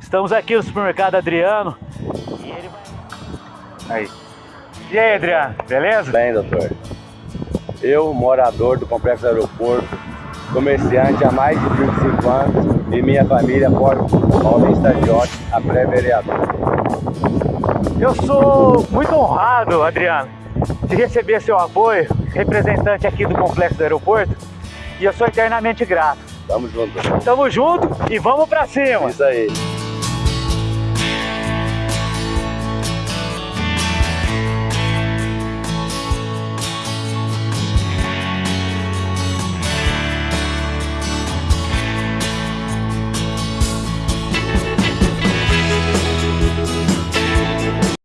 Estamos aqui no supermercado Adriano. E ele vai... Aí. E aí, Adriano, beleza? Bem, doutor. Eu, morador do Complexo Aeroporto, comerciante há mais de 25 anos e minha família, mora Paulista Jorge, a pré-vereador. Eu sou muito honrado, Adriano, de receber seu apoio, representante aqui do Complexo do Aeroporto, e eu sou eternamente grato. Tamo junto. Tamo junto e vamos pra cima! Isso aí.